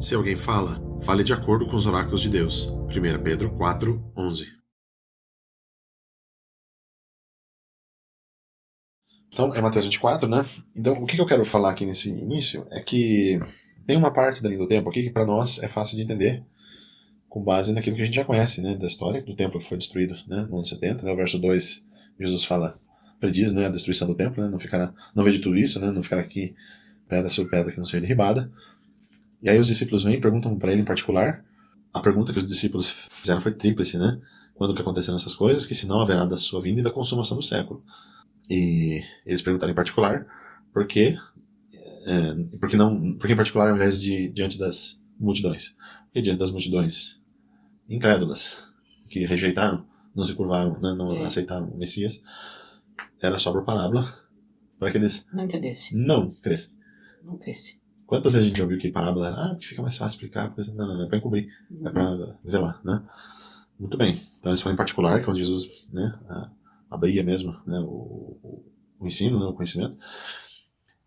Se alguém fala, fale de acordo com os oráculos de Deus. 1 Pedro 4, 11. Então, é Mateus 24, né? Então, o que eu quero falar aqui nesse início é que tem uma parte da linha do tempo aqui que para nós é fácil de entender, com base naquilo que a gente já conhece, né, da história do templo que foi destruído, né, no ano 70, né, o verso 2, Jesus fala, prediz, né, a destruição do templo, né, não ficará, não vejo tudo isso, né, não ficará aqui pedra sobre pedra que não seja derribada. E aí os discípulos vêm e perguntam para ele em particular, a pergunta que os discípulos fizeram foi tríplice, né, quando que aconteceram essas coisas, que se não haverá da sua vinda e da consumação do século. E eles perguntaram em particular, por quê, é, porque não, porque em particular ao invés de diante das multidões, porque diante das multidões incrédulas que rejeitaram, não se curvaram, né, não é. aceitaram o Messias, era só por parábola para que eles não. Não crescem. Não crescem. Quantas vezes a gente ouviu que parábola era, ah, que fica mais fácil explicar, coisa, não, não, não, é para encobrir, uhum. é para velar, né? Muito bem. Então isso foi em particular, quando Jesus né, abria mesmo né, o, o, ensino, né, o conhecimento.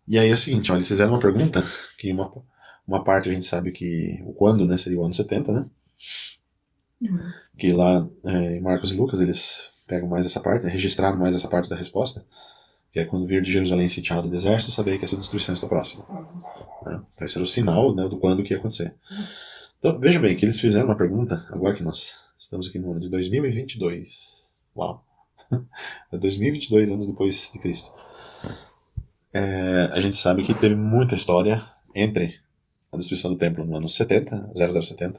E aí é o seguinte, olha, eles fizeram uma pergunta, que uma, uma parte a gente sabe que o quando né, seria o ano 70, né? Uhum. Que lá é, em Marcos e Lucas eles pegam mais essa parte, registraram mais essa parte da resposta, que é quando vir de Jerusalém sitiado do exército, saber que a sua destruição está próxima. Né? Esse era o sinal né, do quando que ia acontecer. Então veja bem que eles fizeram uma pergunta, agora que nós estamos aqui no ano de 2022. Uau! 2022 anos depois de Cristo. É, a gente sabe que teve muita história entre a destruição do templo no ano 70, 0070,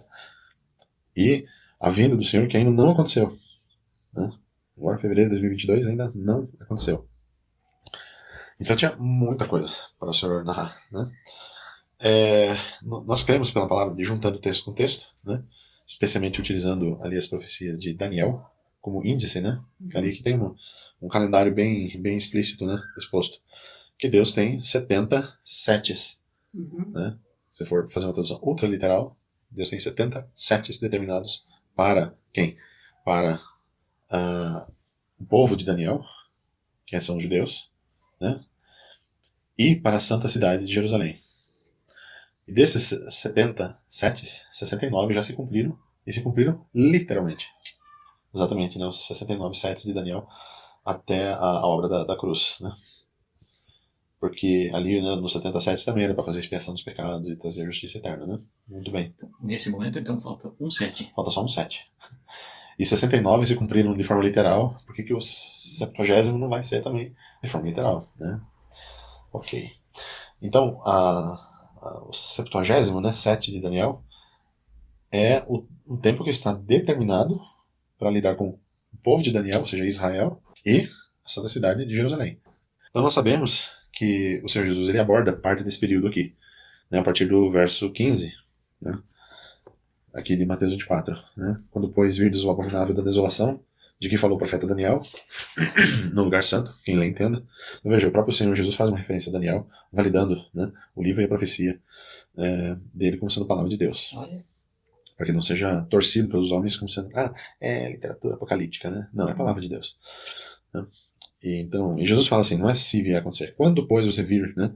e a vinda do Senhor que ainda não aconteceu. Né? Agora, fevereiro de 2022, ainda não aconteceu. Então tinha muita coisa para o Senhor narrar. Né? É, nós cremos pela palavra de juntando texto com texto, né? especialmente utilizando ali as profecias de Daniel como índice, né? ali que tem um, um calendário bem, bem explícito né? exposto. Que Deus tem 70 setes. Uhum. Né? Se for fazer uma tradução ultra literal, Deus tem 70 setes determinados para quem? Para uh, o povo de Daniel, que são os judeus, né? E para a santa cidade de Jerusalém. E desses 70 setes, 69 já se cumpriram, e se cumpriram literalmente. Exatamente, né? os 69 setes de Daniel até a, a obra da, da cruz. Né? Porque ali né, no 77 também era para fazer expiação dos pecados e trazer justiça eterna, né? Muito bem. Nesse momento, então, falta um 7. Falta só um 7. E 69 se cumpriram de forma literal, por que o 70 não vai ser também de forma literal, né? Ok. Então, a, a, o 70, né, 7 de Daniel, é o, tempo que está determinado para lidar com o povo de Daniel, ou seja, Israel, e a santa cidade de Jerusalém. Então nós sabemos que o Senhor Jesus ele aborda parte desse período aqui, né, a partir do verso 15, né, aqui de Mateus 24. Né, quando, pois, virdes o abominável da desolação, de que falou o profeta Daniel, no lugar santo, quem lê entenda. Então, veja, o próprio Senhor Jesus faz uma referência a Daniel, validando né, o livro e a profecia é, dele como sendo palavra de Deus. Olha. Para que não seja torcido pelos homens como sendo, ah, é literatura apocalíptica, né? Não, é palavra de Deus. Né? E, então, e Jesus fala assim, não é se vier acontecer. Quando, pois, você vir né,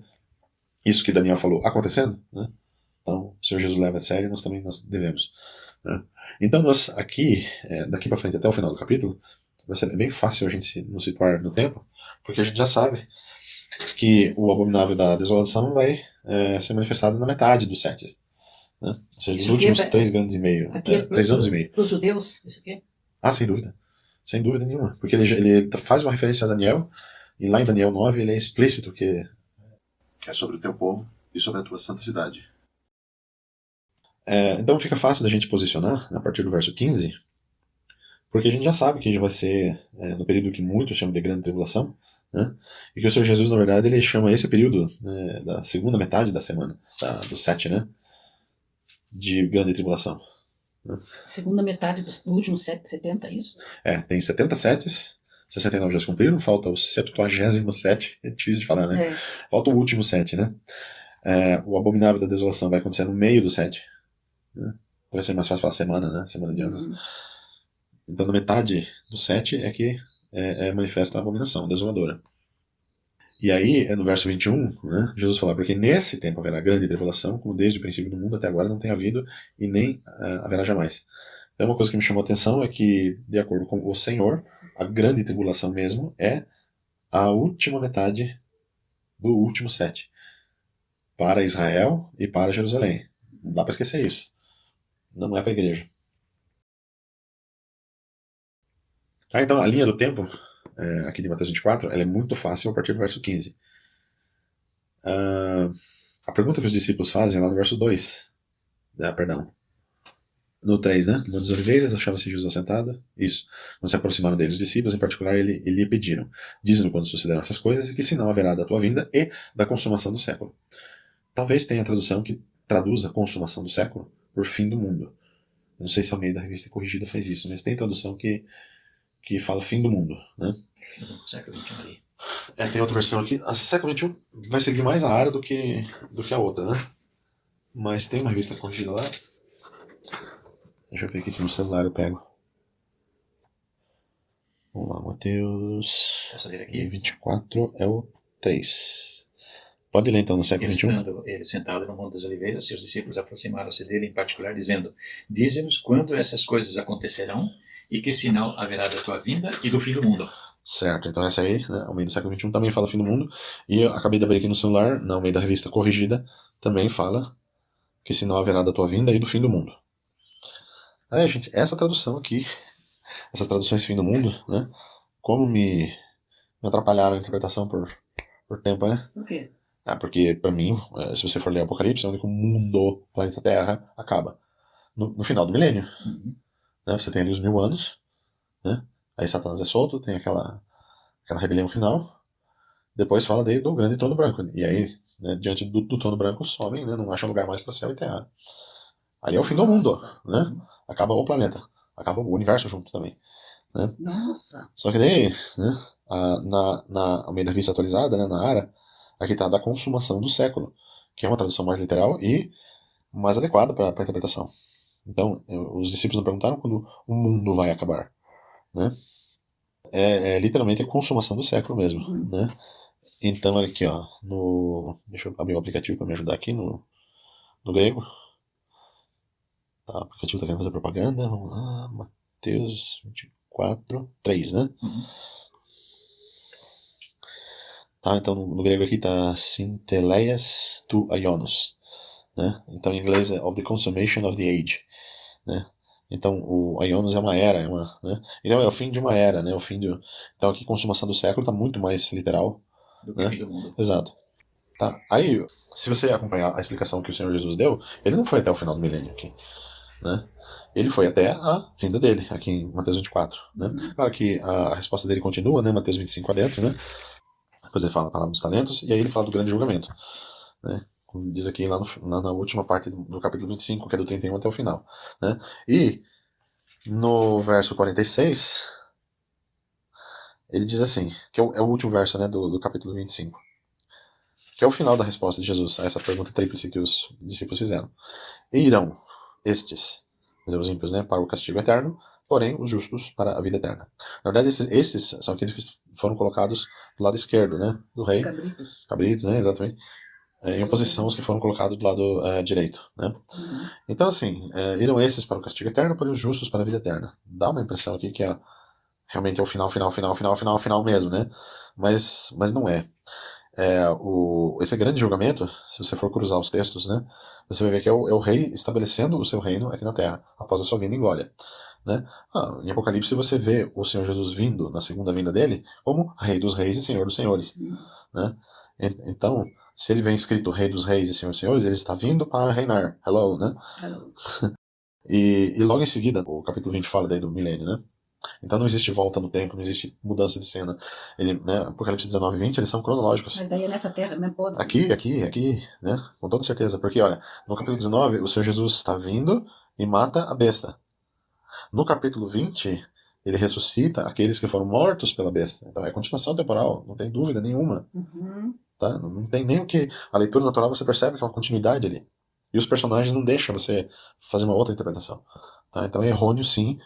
isso que Daniel falou acontecendo, né, então o Senhor Jesus leva a sério nós também nós devemos. Né. Então, nós aqui, é, daqui para frente até o final do capítulo, vai ser bem fácil a gente nos situar no tempo, porque a gente já sabe que o abominável da desolação vai é, ser manifestado na metade dos sete. Né? Ou seja, dos últimos é, três grandes e meio. É, é três anos e meio. Para os judeus, isso aqui? Ah, sem dúvida. Sem dúvida nenhuma. Porque ele, ele faz uma referência a Daniel, e lá em Daniel 9 ele é explícito que, que é sobre o teu povo e sobre a tua santa cidade. É, então fica fácil da gente posicionar a partir do verso 15, porque a gente já sabe que vai ser é, no período que muitos chamam de grande tribulação, né? e que o Senhor Jesus, na verdade, ele chama esse período né, da segunda metade da semana, da, do sete, né, de grande tribulação. Segunda metade do, do último 70, é isso? É, tem 70 sets, 69 já se cumpriram, falta o 77, é difícil de falar, né? É. Falta o último set, né? É, o Abominável da Desolação vai acontecer no meio do set. Vai ser mais fácil falar semana, né? Semana de anos. Uhum. Então, na metade do set é que é, é manifesta a abominação, desoladora. E aí, no verso 21, né, Jesus fala, porque nesse tempo haverá grande tribulação, como desde o princípio do mundo até agora não tem havido e nem uh, haverá jamais. Então, uma coisa que me chamou a atenção é que, de acordo com o Senhor, a grande tribulação mesmo é a última metade do último sete. Para Israel e para Jerusalém. Não dá para esquecer isso. Não é para a igreja. Ah, então, a linha do tempo, é, aqui de Mateus 24, ela é muito fácil a partir do verso 15. Ah, a pergunta que os discípulos fazem é lá no verso 2. Ah, perdão. No 3, né? Monte das Oliveiras, achava-se Jesus assentado. Isso. Quando se aproximaram dele os discípulos, em particular, ele, ele lhe pediram: Diz-nos quando sucederão essas coisas que sinal haverá da tua vinda e da consumação do século. Talvez tenha a tradução que traduza consumação do século por fim do mundo. Não sei se alguém da revista corrigida fez isso, mas tem tradução que que fala fim do mundo, né? Século XXI. É, tem outra versão aqui. A século XXI vai seguir mais a área do que, do que a outra, né? Mas tem uma revista corrigida lá. Deixa eu ver aqui se no celular eu pego. Vamos lá, Mateus. Ler aqui? 24 é o 3. Pode ler então no século XXI. Estando ele sentado no Monte das Oliveiras, seus discípulos aproximaram-se dele em particular, dizendo: Dize-nos quando essas coisas acontecerão e que sinal haverá da tua vinda e do fim do mundo. Certo, então essa aí, né, ao meio do século XXI, também fala fim do mundo. E eu acabei de abrir aqui no celular, no meio da revista corrigida, também fala que sinal haverá da tua vinda e do fim do mundo. Aí, gente, essa tradução aqui, essas traduções fim do mundo, né, como me, me atrapalharam a interpretação por, por tempo, né? Por quê? É, porque, para mim, é, se você for ler Apocalipse, é onde o mundo, planeta Terra, acaba. No, no final do milênio. Uhum. Né? Você tem ali os mil anos, né? aí Satanás é solto, tem aquela, aquela rebelião final. Depois fala daí do grande trono branco. E aí, né, diante do, do trono branco, sobem, né, não acham lugar mais para céu e terra. Ali é o fim do mundo, né? Acaba o planeta, acaba o universo junto também. Né? Nossa! Só que daí, né, a, na, na, ao meio da vista atualizada, né, na área, aqui está da consumação do século, que é uma tradução mais literal e mais adequada para a interpretação. Então, os discípulos não perguntaram quando o mundo vai acabar, né? É, é literalmente a consumação do século mesmo, Uhum. né? Então, olha aqui, ó, no... Deixa eu abrir o aplicativo para me ajudar aqui no, no grego. Tá, o aplicativo está querendo fazer propaganda. Vamos lá, Mateus 24, 3, né? Uhum. Tá, então no, grego aqui tá Sinteleias tu Ionos, né? Então em inglês é of the consummation of the age, né? Então o Ionos é uma era, é uma, né? Então é o fim de uma era, né? O fim do Então aqui consumação do século tá muito mais literal, Do que né? fim do mundo. exato. Tá. Aí, se você acompanhar a explicação que o Senhor Jesus deu, ele não foi até o final do milênio aqui, né? Ele foi até a vinda dele, aqui em Mateus 24, né? Claro que a resposta dele continua, né? Mateus 25 adentro, né? Depois ele fala a palavra dos talentos, e aí ele fala do grande julgamento. Né? Como diz aqui lá, no, lá na última parte do, capítulo 25, que é do 31 até o final. Né? E no verso 46, ele diz assim, que é o, é o último verso né, do, do capítulo 25, que é o final da resposta de Jesus a essa pergunta tríplice que os discípulos fizeram. E irão estes, os ímpios, né, para o castigo eterno, porém os justos para a vida eterna. Na verdade, esses, esses são aqueles que foram colocados do lado esquerdo, né, do Os rei, cabritos. cabritos, né, exatamente, é, em oposição aos que foram colocados do lado é, direito, né. Uhum. Então, assim, é, irão esses para o castigo eterno, porém os justos para a vida eterna. Dá uma impressão aqui que é, realmente é o final, final, final, final, final, final mesmo, né? Mas, mas não é. É, o, esse grande julgamento, se você for cruzar os textos, né, você vai ver que é o, é o rei estabelecendo o seu reino aqui na terra, após a sua vinda em glória. Né? Ah, em Apocalipse você vê o Senhor Jesus vindo, na segunda vinda dele, como Rei dos Reis e Senhor dos Senhores. Né? Então, se ele vem escrito Rei dos Reis e Senhor dos Senhores, ele está vindo para reinar. Hello, né? Hello. E, e logo em seguida, o capítulo 20 fala daí do milênio, né? Então não existe volta no tempo, não existe mudança de cena. Ele, né, Apocalipse 19 e 20, eles são cronológicos. Mas daí é nessa terra mesmo podre. Aqui, aqui, aqui, né? Com toda certeza. Porque, olha, no capítulo 19, o Senhor Jesus está vindo e mata a besta. No capítulo 20, ele ressuscita aqueles que foram mortos pela besta. Então é continuação temporal, não tem dúvida nenhuma. Uhum. Tá? Não tem nem o que. A leitura natural você percebe que é uma continuidade ali. E os personagens não deixam você fazer uma outra interpretação. Tá? Então é errôneo sim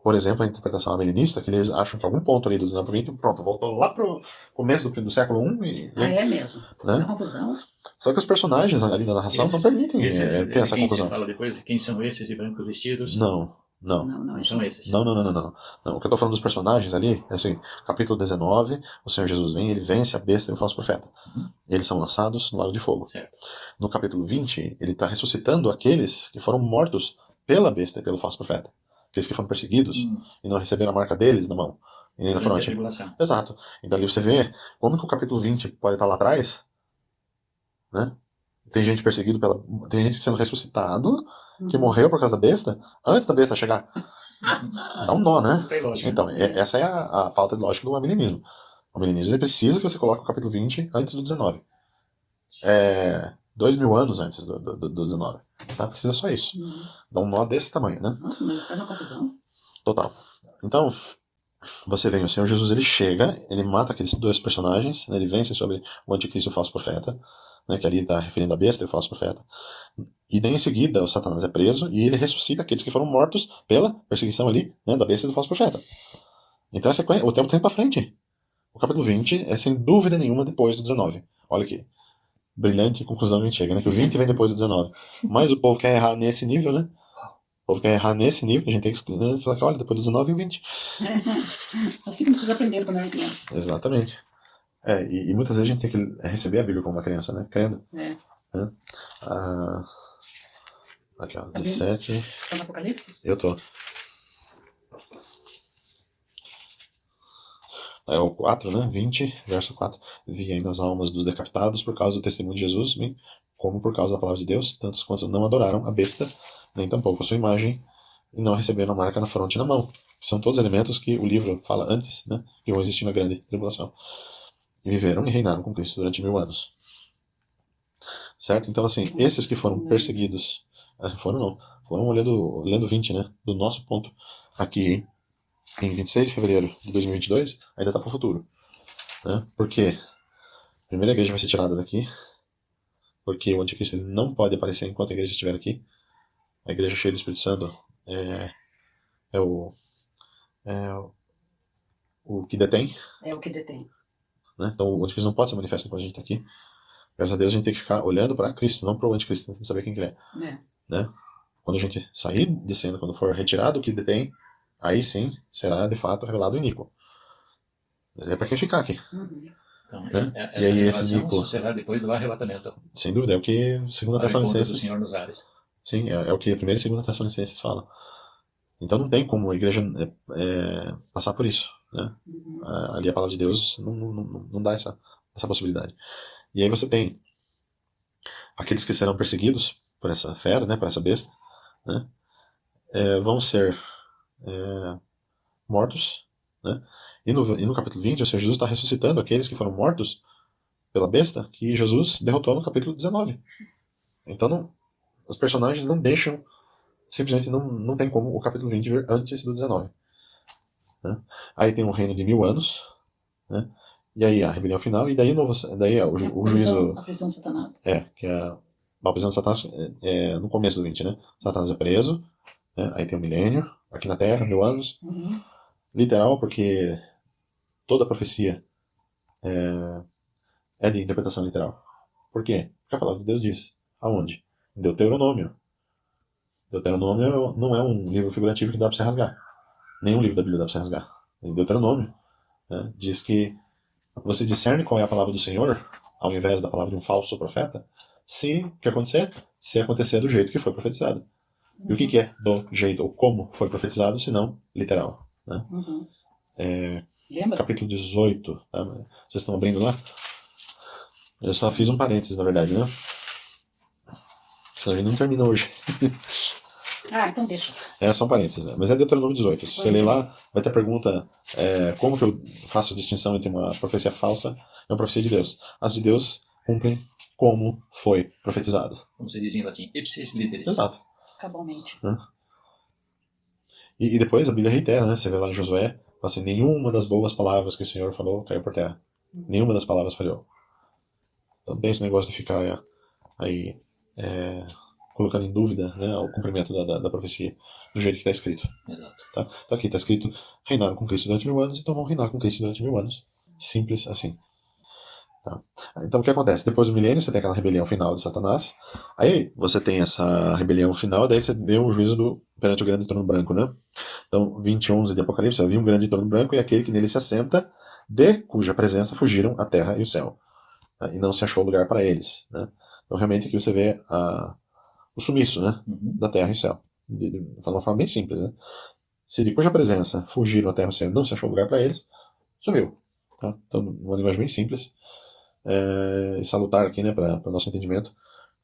por exemplo, a interpretação amilenista, que eles acham que algum ponto ali do 19 20, pronto, voltou lá pro começo do, do século I e, Ah, é mesmo. né? É confusão. Só que os personagens ali na narração não permitem esse- é, ter essa quem confusão. se fala depois, quem são esses de branco vestidos? Não, não. Não, não, Não são esses. Não, não, não, não, não. O que eu tô falando dos personagens ali é assim, capítulo 19, o Senhor Jesus vem, ele vence a besta e o falso profeta. Uhum. Eles são lançados no lago de fogo. Certo. No capítulo 20, ele está ressuscitando aqueles que foram mortos pela besta e pelo falso profeta. Aqueles que foram perseguidos Hum, e não receberam a marca deles na mão e nem na tribulação. Exato. E dali você vê como que o capítulo 20 pode estar lá atrás, né? Tem gente perseguido pela. Tem gente sendo ressuscitado que morreu por causa da besta antes da besta chegar. Dá um nó, né? Tem lógica. Então, é- essa é a, a falta de lógica do amilenismo. O amilenismo precisa que você coloque o capítulo 20 antes do 19. É, dois mil anos antes do, do, do 19. Tá? Precisa só isso. Uhum. Dá um nó desse tamanho, né? Nossa, mas faz uma confusão. Total. Então, você vê, o Senhor Jesus ele chega, ele mata aqueles dois personagens, né, ele vence sobre o anticristo e o falso profeta, né, que ali está referindo a besta e o falso profeta. E daí em seguida o Satanás é preso e ele ressuscita aqueles que foram mortos pela perseguição ali né, da besta e do falso profeta. Então sequência, o tempo tem para frente. O capítulo 20 é sem dúvida nenhuma depois do 19. Olha que brilhante conclusão que a gente chega, né? Que o 20 vem depois do 19. Mas o povo quer errar nesse nível, né? O povo quer errar nesse nível, que a gente tem que né, falar que, olha, depois do 19 e o 20. assim como vocês aprenderam quando era criança. Exatamente. É, e, e muitas vezes a gente tem que receber a Bíblia como uma criança, né? Crendo. É. Ah, aqui, ó, Tá 17. Tá no Apocalipse? Eu tô. É o 4, né? 20, verso 4. Vi ainda as almas dos decapitados por causa do testemunho de Jesus, bem, como por causa da palavra de Deus, tantos quanto não adoraram a besta, nem tampouco a sua imagem, e não receberam a marca na fronte e na mão. São todos elementos que o livro fala antes, né? Que vão existir na grande tribulação. E viveram e reinaram com Cristo durante mil anos. Certo? Então, assim, esses que foram perseguidos, ah, foram não, foram olhando, lendo 20, né? Do nosso ponto aqui em 26 de fevereiro de 2022, ainda está para o futuro. Né? Porque a primeira igreja vai ser tirada daqui, porque o anticristo não pode aparecer enquanto a igreja estiver aqui. A igreja cheia do Espírito Santo é, é o é o- o que detém, É o que detém. Né? Então o anticristo não pode ser manifesto enquanto a gente está aqui. Graças a Deus a gente tem que ficar olhando para Cristo, não para o anticristo, tentando saber quem que ele é. É. Quando a gente sair de cena, quando for retirado o que detém, aí sim será de fato revelado o Nico. Mas é para quem ficar aqui, Uhum. Então, Né? é- E aí esse Nico- será depois do arrebatamento. sem dúvida. É o que segunda do Tessalonicenses. Senhor nos ares. Sim, é, é o que a primeira e segunda Tessalonicenses falam. Então não tem como a igreja é, é, passar por isso. Né? Uhum. Ah, Ali a palavra de Deus não, não, não, não dá essa, essa possibilidade. E aí você tem aqueles que serão perseguidos por essa fera, né, por essa besta, né, é, vão ser é, mortos. Né, e, no, e no capítulo 20, o Senhor Jesus está ressuscitando aqueles que foram mortos pela besta que Jesus derrotou no capítulo 19. Então não, os personagens não deixam, simplesmente não, não tem como o capítulo 20 vir antes do 19. Né? Aí tem um reino de mil anos, né? e aí a rebelião final, e daí, o novo, daí é o, ju- o A prisão- juízo. A prisão de Satanás. É, que é a prisão de Satanás é, é no começo do 20, né? Satanás é preso, né? aí tem o milênio, aqui na Terra, mil anos. Uhum. Literal, porque toda profecia é, é de interpretação literal. Por quê? Porque a palavra de Deus diz. Aonde? Deuteronômio. Deuteronômio não é um livro figurativo que dá para você rasgar. Nenhum livro da Bíblia dá para você rasgar. Em Deuteronômio né, diz que você discerne qual é a palavra do Senhor, ao invés da palavra de um falso profeta, se o que acontecer? Se acontecer do jeito que foi profetizado. E o que, que é do jeito, ou como foi profetizado, se não literal? Né? Uhum. É, capítulo 18. Tá? Vocês estão abrindo lá? Eu só fiz um parênteses, na verdade, né? Senão a gente não termina hoje. Ah, então deixa. É só um parênteses, né? Mas é Deuteronômio 18. Se você ler lá, vai ter a pergunta: é, como que eu faço a distinção entre uma profecia falsa e uma profecia de Deus? As de Deus cumprem como foi profetizado. Como se diz em latim, ipsis literis. Exato. Cabalmente. E, e depois a Bíblia reitera, né? Você vê lá em Josué, assim: nenhuma das boas palavras que o Senhor falou caiu por terra. Nenhuma das palavras falhou. Então tem esse negócio de ficar aí é, colocando em dúvida né, o cumprimento da, da, da profecia do jeito que está escrito. Exato. Tá? Então aqui está escrito: reinaram com Cristo durante mil anos, então vão reinar com Cristo durante mil anos. Simples assim. Tá? Então o que acontece? Depois do milênio, você tem aquela rebelião final de Satanás. Aí você tem essa rebelião final, daí você vê o juízo do, perante o grande trono branco. Né? Então, 21 de Apocalipse, havia um grande trono branco e aquele que nele se assenta, de cuja presença fugiram a terra e o céu. Tá? E não se achou lugar para eles. Né? Então realmente aqui você vê a, o sumiço né? Uhum. da terra e céu. De, de, de uma forma bem simples. Né? Se de cuja presença fugiram a terra e o céu não se achou lugar para eles, sumiu. Tá? Então, uma linguagem bem simples é, e salutar aqui, né, para o nosso entendimento.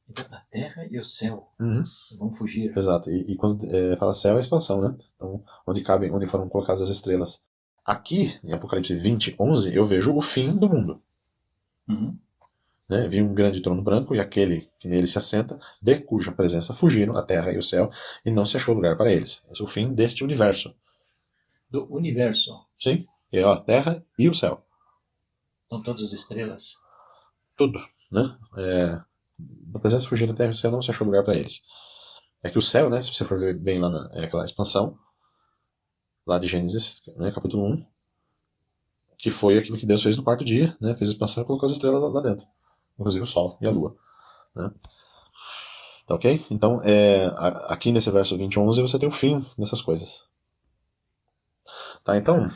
Então a terra e o céu Uhum. vão fugir. Exato. E, e quando é, fala céu é expansão, né? Então, onde cabem, onde foram colocadas as estrelas. Aqui, em Apocalipse 20, 11, eu vejo o fim do mundo. Uhum. Né? Vi um grande trono branco e aquele que nele se assenta, de cuja presença fugiram a terra e o céu, e não se achou lugar para eles. Esse é o fim deste universo. Do universo. Sim? E ó, a terra e o céu. Estão todas as estrelas. Tudo. Né? É, da presença fugiram a terra e o céu, não se achou lugar para eles. É que o céu, né, se você for ver bem lá na é aquela expansão, lá de Gênesis, né, capítulo 1, que foi aquilo que Deus fez no quarto dia, né, fez a expansão e colocou as estrelas lá dentro, inclusive o Sol e a Lua. Né. Tá ok? Então, é, aqui nesse verso 20 e 11 você tem o fim dessas coisas. Tá, então,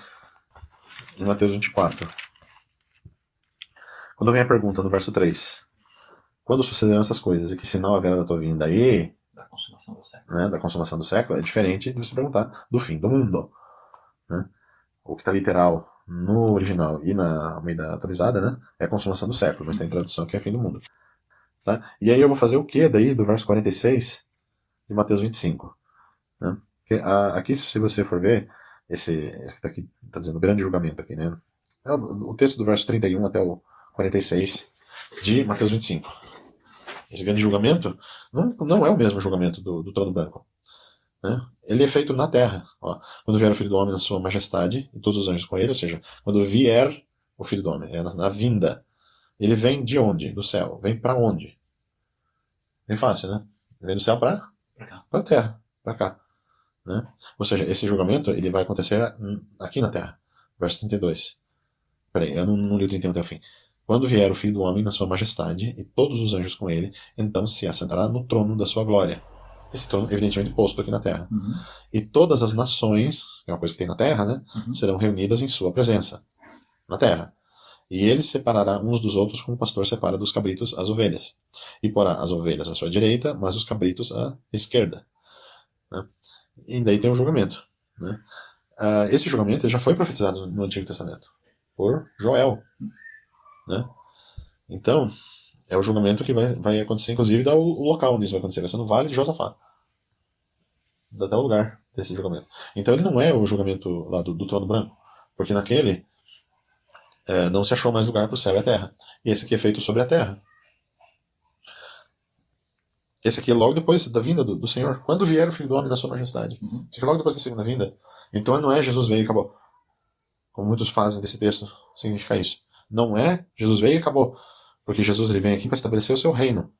em Mateus 24, quando vem a pergunta no verso 3, quando sucederão essas coisas e que sinal haverá da tua vinda e Da consumação do século. né, da consumação do século é diferente de você perguntar do fim do mundo. Né? O que está literal no original e na Almeida atualizada né, é a consumação do século, mas tem tradução que é fim do mundo. Tá? E aí eu vou fazer o que daí do verso 46 de Mateus 25? Né? A- aqui, se você for ver, esse, esse que está está dizendo grande julgamento aqui, né? É o, o texto do verso 31 até o 46 de Mateus 25. Esse grande julgamento não, não é o mesmo julgamento do, do trono branco. Né? Ele é feito na terra. ó. Quando vier o Filho do Homem na sua majestade, e todos os anjos com ele, ou seja, quando vier o Filho do Homem, é na, na vinda. Ele vem de onde? Do céu. Vem para onde? Bem fácil, né? Vem do céu para a terra, para cá. Né? Ou seja, esse julgamento ele vai acontecer aqui na terra. Verso 32. Peraí, eu não, não li o 31 até o fim. Quando vier o Filho do Homem na sua majestade e todos os anjos com ele, então se assentará no trono da sua glória. Trono, evidentemente, posto aqui na terra. Uhum. E todas as nações, que é uma coisa que tem na terra, né, Uhum. serão reunidas em sua presença, na terra. E ele separará uns dos outros como o pastor separa dos cabritos as ovelhas. E porá as ovelhas à sua direita, mas os cabritos à esquerda. né? E daí tem o julgamento. Né? Ah, esse julgamento já foi profetizado no Antigo Testamento por Joel. Né? Então, é o julgamento que vai, vai acontecer, inclusive, dá o, o local onde isso vai acontecer. Vai ser no Vale de Josafá. Dá até o lugar desse julgamento. Então ele não é o julgamento lá do, do trono branco. Porque naquele é, não se achou mais lugar para o céu e a terra. E esse aqui é feito sobre a terra. Esse aqui é logo depois da vinda do, do Senhor. Quando vier o Filho do Homem na sua majestade. Uhum. Esse aqui é logo depois da segunda vinda. Então não é Jesus veio e acabou. Como muitos fazem desse texto significa isso. Não é Jesus veio e acabou. Porque Jesus ele vem aqui para estabelecer o seu reino.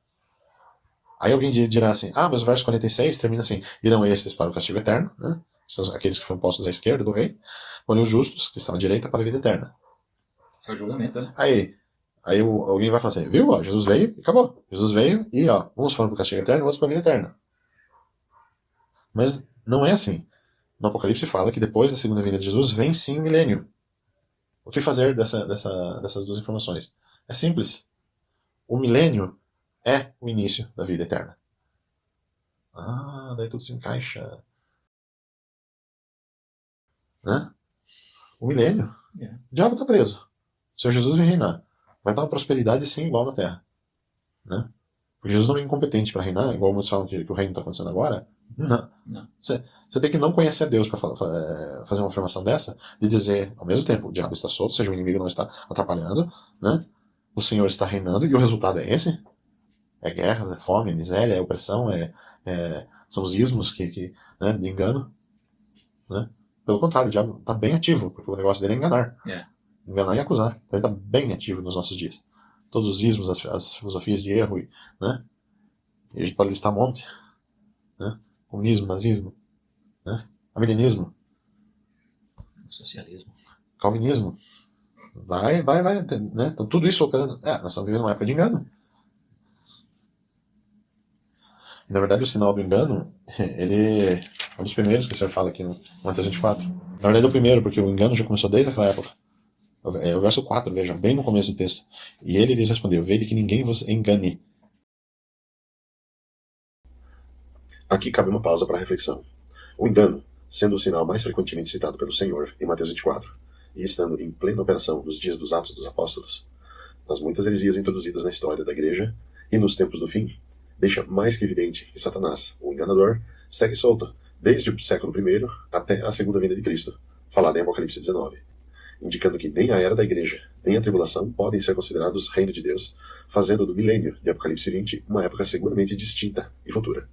Aí alguém di- dirá assim: ah, mas o verso 46 termina assim: irão estes para o castigo eterno, né? São aqueles que foram postos à esquerda do rei, porém os justos, que estão à direita, para a vida eterna. É o julgamento, né? Aí, aí alguém vai falar assim: viu? Ó, Jesus veio e acabou. Jesus veio e, ó, uns foram para o castigo eterno, outros para a vida eterna. Mas não é assim. No Apocalipse fala que depois da segunda vinda de Jesus vem sim o milênio. O que fazer dessa, dessa, dessas duas informações? É simples. O milênio é o início da vida eterna. Ah, daí tudo se encaixa. Né? O milênio. É. O diabo está preso. O Senhor Jesus vem reinar. Vai dar uma prosperidade sim igual na terra. Né? Porque Jesus não é incompetente para reinar, igual muitos falam que, que o reino está acontecendo agora. Não. Você, você tem que não conhecer Deus para fazer uma afirmação dessa, de dizer, ao mesmo tempo, o diabo está solto, ou seja, o inimigo não está atrapalhando, né? O Senhor está reinando, e o resultado é esse? É guerras, é fome, é miséria, é opressão, é, é- são os ismos que, que, né, de engano. Né? Pelo contrário, o diabo está bem ativo, porque o negócio dele é enganar. É. Enganar e acusar. Então ele está bem ativo nos nossos dias. Todos os ismos, as, as filosofias de erro, e, né? E a gente pode listar um monte. Né? Comunismo, nazismo, né? Arminianismo, Socialismo. calvinismo. Vai, vai, vai. Né? Então tudo isso operando. É, nós estamos vivendo uma época de engano. E, na verdade, o sinal do engano, ele é um dos primeiros que o senhor fala aqui no Mateus 24. Na verdade, é o primeiro, porque o engano já começou desde aquela época. É o verso 4, veja, bem no começo do texto. E ele lhes respondeu: Vede que ninguém vos engane. Aqui cabe uma pausa para reflexão. O engano, sendo o sinal mais frequentemente citado pelo Senhor em Mateus 24, e estando em plena operação nos dias dos Atos dos Apóstolos, nas muitas heresias introduzidas na história da Igreja e nos tempos do fim, deixa mais que evidente que Satanás, o enganador, segue solto desde o século I até a segunda vinda de Cristo, falada em Apocalipse 19, indicando que nem a era da Igreja, nem a tribulação podem ser considerados reino de Deus, fazendo do milênio de Apocalipse 20 uma época seguramente distinta e futura.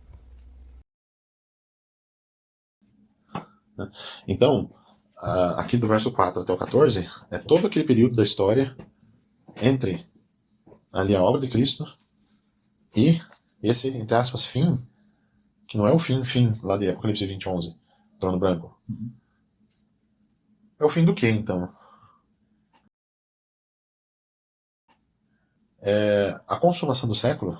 Então, aqui do verso 4 até o 14, é todo aquele período da história entre ali a obra de Cristo e esse, entre aspas, fim, que não é o fim, fim, lá de Apocalipse 20, 11, trono branco. Uhum. É o fim do que, então? É, a consumação do século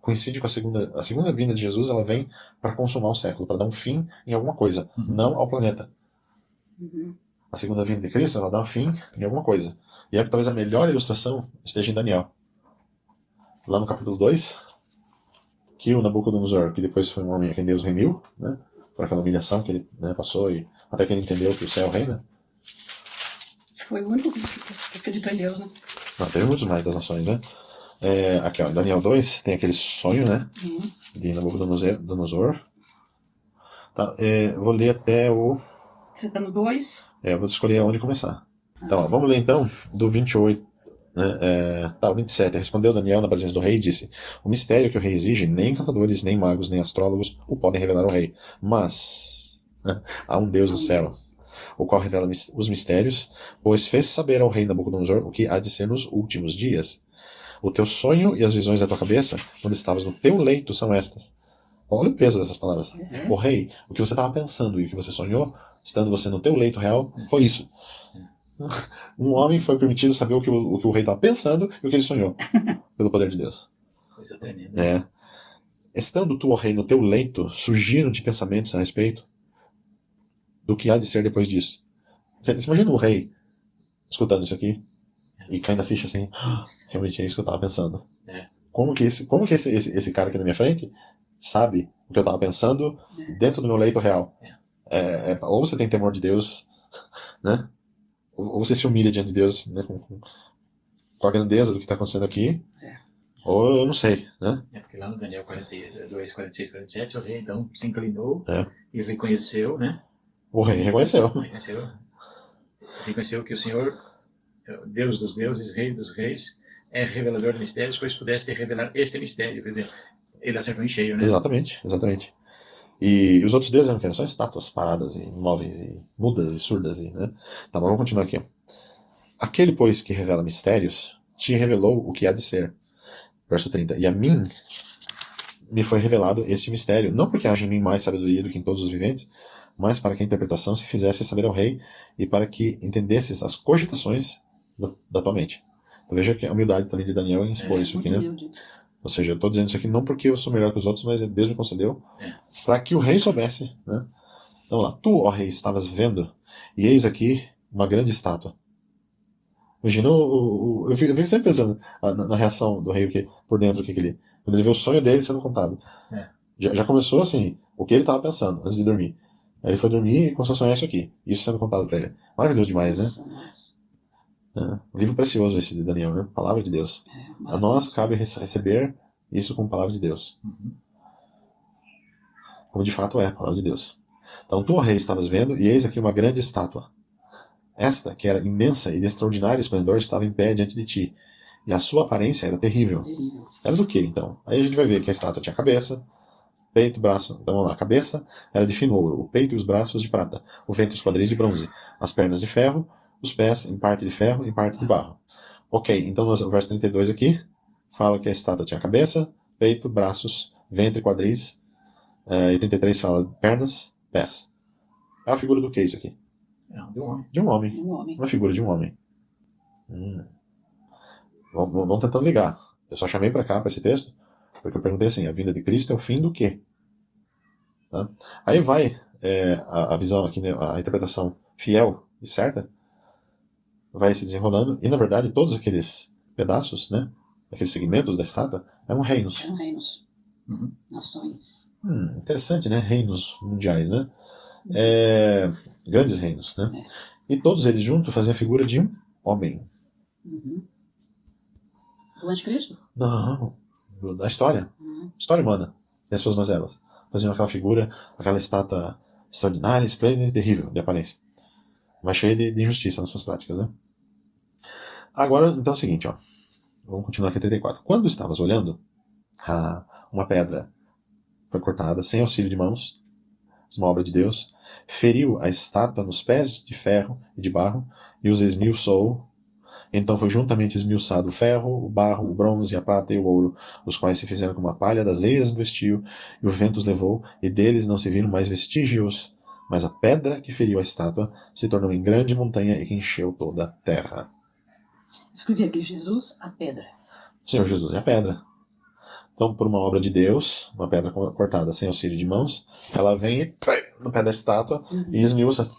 coincide com a segunda, a segunda vinda de Jesus, ela vem para consumar o século, para dar um fim em alguma coisa, Uhum. não ao planeta. Uhum. A segunda vinda de Cristo, ela dá um fim em alguma coisa. E é que talvez a melhor ilustração esteja em Daniel. Lá no capítulo 2, que o Nabucodonosor, que depois foi um homem a quem Deus remiu, né, por aquela humilhação que ele né, passou, e até que ele entendeu que o céu reina. Foi o único que que acreditou em Deus, né? Não, teve muitos mais das nações, né? É, aqui, ó, Daniel 2, tem aquele sonho, né, Uhum. de Nabucodonosor. Tá, é, vou ler até o... Você tá no 2? É, eu vou escolher onde começar. Então, ó, vamos ler então do 28. Né, é, tá, o 27. Respondeu Daniel na presença do rei e disse: O mistério que o rei exige, nem encantadores, nem magos, nem astrólogos o podem revelar ao rei. Mas né, há um Deus no céu, o qual revela os mistérios, pois fez saber ao rei Nabucodonosor o que há de ser nos últimos dias. O teu sonho e as visões da tua cabeça, quando estavas no teu leito, são estas. Olha o peso dessas palavras. Pois é. O rei, o que você estava pensando e o que você sonhou, estando você no teu leito real, foi isso. Um homem foi permitido saber o que o, o, que o rei estava pensando e o que ele sonhou, pelo poder de Deus. Coisa tremenda. É. Estando tu, ó rei, no teu leito, surgiram-te pensamentos a respeito do que há de ser depois disso. Você, você imagina o rei escutando isso aqui e caindo a ficha assim, "Ah, realmente é isso que eu estava pensando. É. Como que, esse, como que esse, esse, esse cara aqui na minha frente sabe o que eu estava pensando dentro do meu leito real? É, é, ou você tem temor de Deus, né? Ou, ou você se humilha diante de Deus né? com, com, com a grandeza do que está acontecendo aqui. É. Ou eu não sei, né? É porque lá no Daniel 42, 46, 47, o rei então se inclinou É. e reconheceu, né? O rei reconheceu. Reconheceu, reconheceu que o Senhor, Deus dos deuses, Rei dos reis, é revelador de mistérios, pois pudesse revelar este mistério. Quer dizer, ele acertou em cheio, né? Exatamente, exatamente. E os outros deuses eram quê? São estátuas paradas e imóveis e mudas e surdas. E, né? Tá, mas vamos continuar aqui. ó. Aquele, pois, que revela mistérios, te revelou o que há de ser. Verso 30. E a mim me foi revelado este mistério, não porque haja em mim mais sabedoria do que em todos os viventes, mas para que a interpretação se fizesse saber ao rei e para que entendesses as cogitações da, da tua mente. Então veja que a humildade também de Daniel em expor É, isso aqui, né? humilde. Ou seja, eu estou dizendo isso aqui não porque eu sou melhor que os outros, mas Deus me concedeu É. para que o rei soubesse. Né? Então lá, tu, ó rei, estavas vendo, e eis aqui uma grande estátua. Imagina eu, eu fico sempre pensando na, na reação do rei que, por dentro, o que, que ele. Quando ele vê o sonho dele sendo contado. É. Já, já começou assim, o que ele estava pensando antes de dormir. Aí ele foi dormir e começou a sonhar isso aqui. Isso sendo contado para ele. Maravilhoso demais, né? É. Um livro precioso esse de Daniel, né? Palavra de Deus. É, A nós cabe rece- receber isso como palavra de Deus. Uhum. como de fato é a palavra de Deus. Então tu, ó rei, estavas vendo, e eis aqui uma grande estátua. Esta, que era imensa e de extraordinário esplendor, estava em pé diante de ti. E a sua aparência era terrível. terrível. Era do que, então? Aí a gente vai ver que a estátua tinha cabeça, peito, braço. Então vamos lá. A cabeça era de fino ouro, o peito e os braços de prata, o ventre e os quadris de bronze, as pernas de ferro, os pés em parte de ferro e em parte de barro. Ok, então nós- o verso 32 aqui fala que a estátua tinha cabeça, peito, braços, ventre, quadris. É, e 33 fala pernas, pés. É a figura do que isso aqui? É, de um homem. De um homem. Um homem. Uma figura de um homem. Hum. Vamos, vamos tentando ligar. Eu só chamei para cá, para esse texto, porque eu perguntei assim: a vinda de Cristo é o fim do quê? Tá? Aí vai é, a, a, visão aqui, né, a interpretação fiel e certa, vai se desenrolando, e na verdade todos aqueles pedaços, né, aqueles segmentos da estátua, eram reinos. Eram reinos. Uhum. Nações. Hum, interessante, né? Reinos mundiais, né? É, grandes reinos, né? É. E todos eles juntos faziam a figura de um homem. Uhum. Do anticristo? Não, da história. Uhum. História humana, e as suas mazelas. Faziam aquela figura, aquela estátua extraordinária, esplêndida e terrível de aparência. Mas cheia de, de injustiça nas suas práticas, né? Agora, então é o seguinte, ó. Vamos continuar aqui 34. Quando estavas olhando, ah, uma pedra foi cortada sem auxílio de mãos, uma obra de Deus, feriu a estátua nos pés de ferro e de barro e os esmiuçou. Então foi juntamente esmiuçado o ferro, o barro, o bronze, a prata e o ouro, os quais se fizeram como a palha das eiras do estio, e o vento os levou, e deles não se viram mais vestígios. Mas a pedra que feriu a estátua se tornou em grande montanha e que encheu toda a terra. Escrevi aqui Jesus, a pedra. Senhor Jesus é a pedra. Então, por uma obra de Deus, uma pedra cortada sem auxílio de mãos, ela vem e, no pé da estátua Uhum. e esmiuça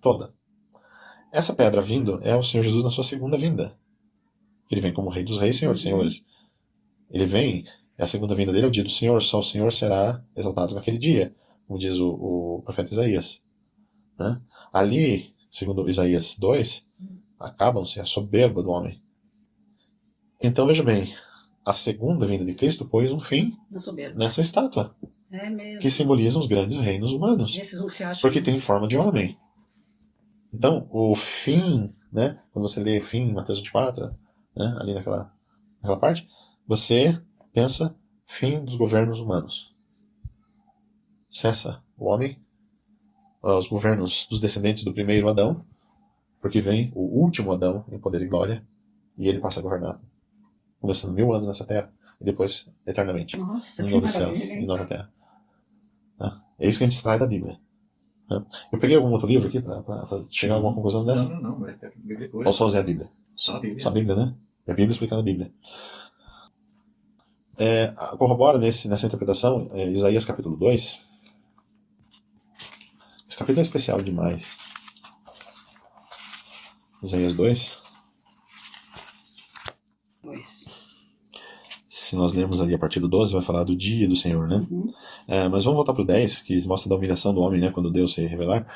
toda. Essa pedra vindo é o Senhor Jesus na sua segunda vinda. Ele vem como Rei dos Reis, Senhor dos Uhum. Senhores. Ele vem, a segunda vinda dele é o dia do Senhor, só o Senhor será exaltado naquele dia, como diz o, o profeta Isaías. Né? Ali, segundo Isaías 2, acabam-se a soberba do homem. Então veja bem, a segunda vinda de Cristo pôs um fim nessa estátua, É que simboliza os grandes reinos humanos, um acham. porque tem forma de homem. Então, o fim, né, quando você lê fim em Mateus 24, né, ali naquela, naquela parte, você pensa fim dos governos humanos. Cessa o homem, os governos dos descendentes do primeiro Adão, porque vem o último Adão em poder e glória, e ele passa a governar, começando mil anos nessa terra, e depois eternamente Nossa, em novos céus e nova terra. Tá? É isso que a gente extrai da Bíblia. tá? Eu peguei algum outro livro aqui para chegar a alguma conclusão Não, dessa? não, não. É a Bíblia pura. Ou só usei a Bíblia? Só a Bíblia. Só a Bíblia, né? É a Bíblia explicando a Bíblia. É, corrobora nesse, nessa interpretação é, Isaías capítulo 2. Esse capítulo é especial demais. Isaías 2. Pois. Se nós lermos ali a partir do 12, vai falar do dia do Senhor, né? Uhum. É, mas vamos voltar pro 10, que mostra da humilhação do homem, né? Quando Deus se revelar.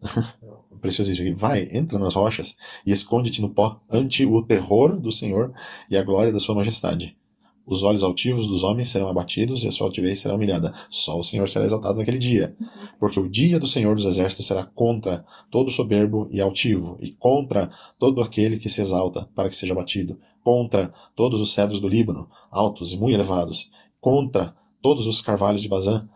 Preciosíssimo aqui. Vai, entra nas rochas e esconde-te no pó ante o terror do Senhor e a glória da sua majestade. Os olhos altivos dos homens serão abatidos e a sua altivez será humilhada. Só o Senhor será exaltado naquele dia. Porque o dia do Senhor dos Exércitos será contra todo soberbo e altivo, e contra todo aquele que se exalta, para que seja abatido, contra todos os cedros do Líbano, altos e muito elevados, contra todos os carvalhos de Bazã,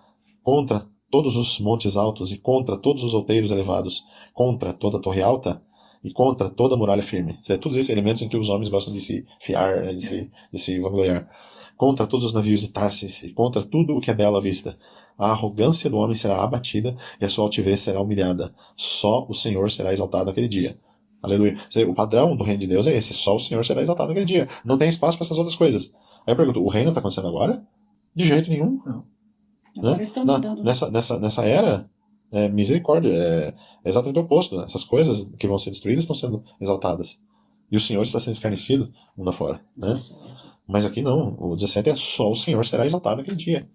contra todos os montes altos e contra todos os outeiros elevados, contra toda a torre alta e contra toda muralha firme. É, todos esses elementos em que os homens gostam de se fiar, né, de se, de se vangloriar. Contra todos os navios de Tarsis e contra tudo o que é belo à vista. A arrogância do homem será abatida e a sua altivez será humilhada. Só o Senhor será exaltado naquele dia. Aleluia. O padrão do reino de Deus é esse: só o Senhor será exaltado naquele dia. Não tem espaço para essas outras coisas. Aí eu pergunto: o reino está acontecendo agora? De jeito nenhum. Agora Né? Na- nessa, nessa, nessa era, é misericórdia. É, é exatamente o oposto. né? Essas coisas que vão ser destruídas estão sendo exaltadas. E o Senhor está sendo escarnecido mundo afora. Né? Mas aqui não. O 17 é só o Senhor será exaltado naquele dia.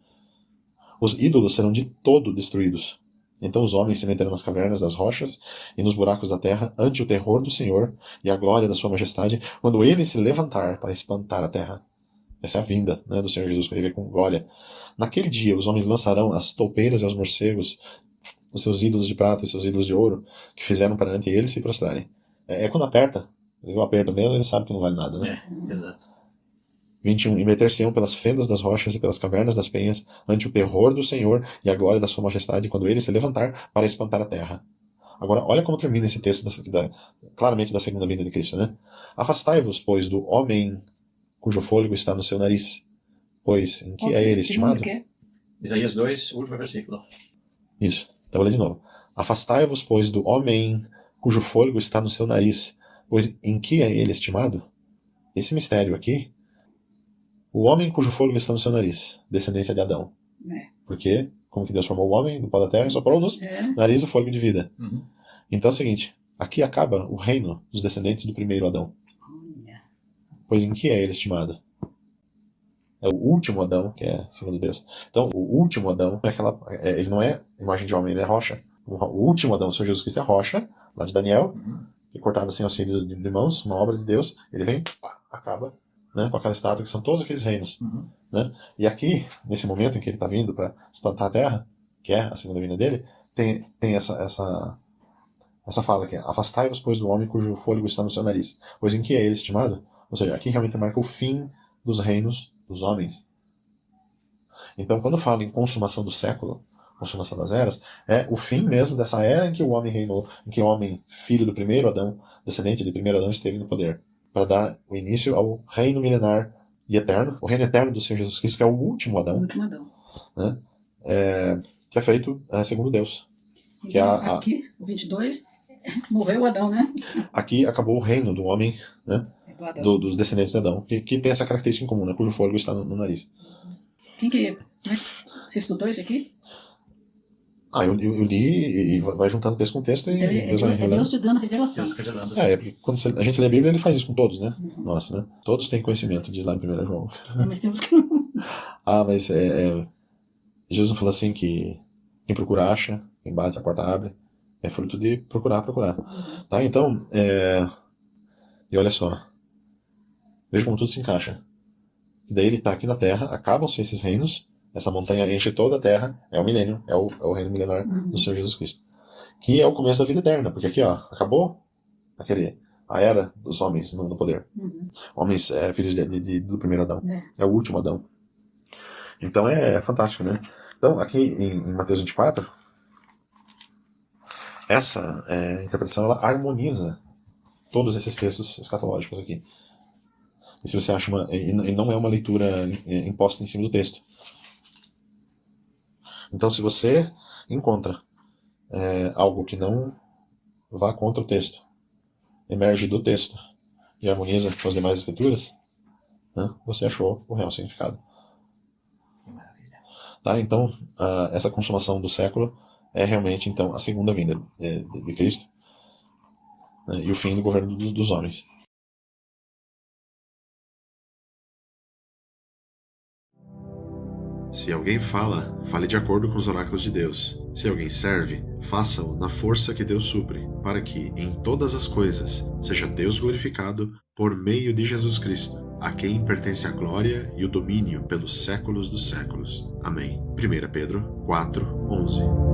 Os ídolos serão de todo destruídos. Então os homens se meterão nas cavernas das rochas e nos buracos da terra ante o terror do Senhor e a glória da sua majestade, quando ele se levantar para espantar a terra. Essa é a vinda né, do Senhor Jesus, quando ele vem com glória. Naquele dia os homens lançarão as toupeiras e os morcegos, os seus ídolos de prata e seus ídolos de ouro, que fizeram perante ele se prostrarem. É, é quando aperta, o aperto mesmo, ele sabe que não vale nada, né? É, exato. 21. E meter-se-ão pelas fendas das rochas e pelas cavernas das penhas, ante o terror do Senhor e a glória da sua majestade, quando ele se levantar para espantar a terra. Agora, olha como termina esse texto, da, da- claramente da segunda vinda de Cristo, né? Afastai-vos, pois, do homem cujo fôlego está no seu nariz, Pois em que Qual é ele estimado? que? Isaías 2, último versículo. Isso. Então vou ler de novo. Afastai-vos, pois, do homem cujo fôlego está no seu nariz, pois em que é ele estimado? Esse mistério aqui, o homem cujo fôlego está no seu nariz, descendência de Adão. É. Porque, como que Deus formou o homem do pó da terra e soprou nos É. nariz o fôlego de vida. Uhum. Então é o seguinte, aqui acaba o reino dos descendentes do primeiro Adão. Olha. Pois em que é ele estimado? É o último Adão, que é segundo Deus. Então, o último Adão é aquela. é- ele não é imagem de homem, ele é rocha. O, o último Adão, o Senhor Jesus Cristo, é rocha, lá de Daniel, Uhum. que é cortado assim aos filhos de, de mãos, uma obra de Deus. Ele vem, pá, acaba né, com aquela estátua que são todos aqueles reinos. Uhum. E aqui, nesse momento em que ele está vindo para espantar a terra, que é a segunda vinda dele, tem, tem essa, essa, essa fala que é: Afastai-vos, pois, do homem cujo fôlego está no seu nariz. Pois em que é ele estimado? Ou seja, aqui realmente marca o fim dos reinos dos homens. Então, quando fala em consumação do século, consumação das eras, é o fim mesmo dessa era em que o homem reinou, em que o homem, filho do primeiro Adão, descendente do primeiro Adão, esteve no poder, para dar o início ao reino milenar e eterno, o reino eterno do Senhor Jesus Cristo, que é o último O Adão, último Adão. é, que é feito é, segundo Deus. Que é Então, a- a- aqui, o 22, morreu o Adão, né? Aqui acabou o reino do homem, né, do Adão. do- dos descendentes de Adão, que, que tem essa característica em comum, né, cujo fôlego está no, no nariz. Quem que. É que- Você estudou isso aqui? Ah, eu, eu, eu li e, vai juntando texto com texto e Então, é, Deus vai é revelando. Deus te dando revelação. Deus revelando. É, é porque quando você- a gente lê a Bíblia, ele faz isso com todos, né? Uhum. Nossa, né? Todos têm conhecimento, diz lá em 1 João. É, Mas temos que. Ah, mas é, é, Jesus não falou assim que quem procura acha, quem bate a porta abre. É fruto de procurar, procurar. Tá? Então, é, e olha só. Veja como tudo se encaixa. E daí ele está aqui na Terra, acabam-se esses reinos, essa montanha enche toda a Terra, é o milênio, é o, é o reino milenar Uhum. do Senhor Jesus Cristo. Que é o começo da vida eterna, porque aqui, ó, acabou aquele, a era dos homens no, no poder. Uhum. Homens é, filhos de, de- de- do primeiro Adão. É. É o último Adão. Então é, é fantástico, né? Então, aqui em, em Mateus 24, essa é, interpretação ela harmoniza todos esses textos escatológicos aqui. E se você acha uma. E e não é uma leitura é, imposta em cima do texto. Então, se você encontra é, algo que não vá contra o texto, emerge do texto e harmoniza com as demais escrituras, né, você achou o real significado. Tá? Então, essa consumação do século é realmente então a segunda vinda eh, de, de Cristo né, e o fim do governo do- dos homens. Se alguém fala, fale de acordo com os oráculos de Deus. Se alguém serve, faça-o na força que Deus supre, para que, em todas as coisas, seja Deus glorificado por meio de Jesus Cristo, a quem pertence a glória e o domínio pelos séculos dos séculos. Amém. 1 Pedro 4, 11